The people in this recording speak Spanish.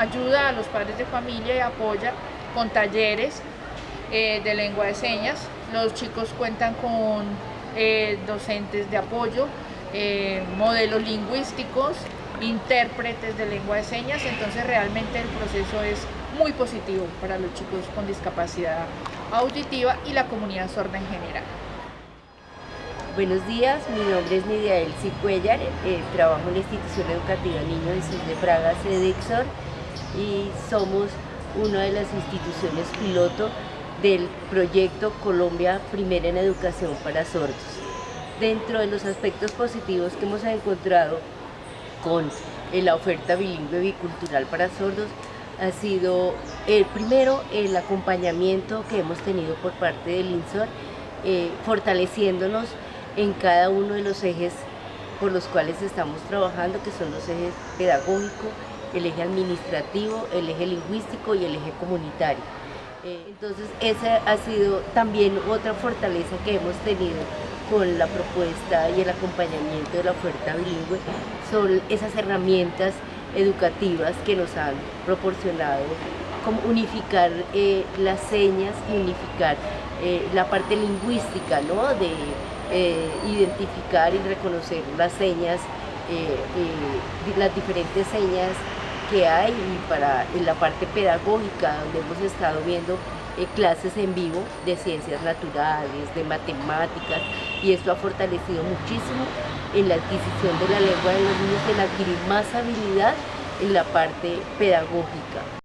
ayuda a los padres de familia y apoya con talleres eh, de lengua de señas. Los chicos cuentan con eh, docentes de apoyo, eh, modelos lingüísticos, intérpretes de lengua de señas, entonces realmente el proceso es muy positivo para los chicos con discapacidad auditiva y la comunidad sorda en general. Buenos días, mi nombre es Nidia Elsie Cuellar, trabajo en la institución educativa Niño Jesús de Praga, Sedexor, y somos una de las instituciones piloto del proyecto Colombia Primera en Educación para Sordos. Dentro de los aspectos positivos que hemos encontrado con la oferta bilingüe bicultural para sordos, ha sido el primero el acompañamiento que hemos tenido por parte del INSOR, eh, fortaleciéndonos en cada uno de los ejes por los cuales estamos trabajando, que son los ejes pedagógico, el eje administrativo, el eje lingüístico y el eje comunitario. Eh, entonces esa ha sido también otra fortaleza que hemos tenido con la propuesta y el acompañamiento de la oferta bilingüe, son esas herramientas educativas que nos han proporcionado como unificar eh, las señas y unificar eh, la parte lingüística, ¿no? de identificar y reconocer las señas, las diferentes señas que hay y para en la parte pedagógica donde hemos estado viendo clases en vivo de ciencias naturales, de matemáticas y esto ha fortalecido muchísimo en la adquisición de la lengua de los niños, en adquirir más habilidad en la parte pedagógica.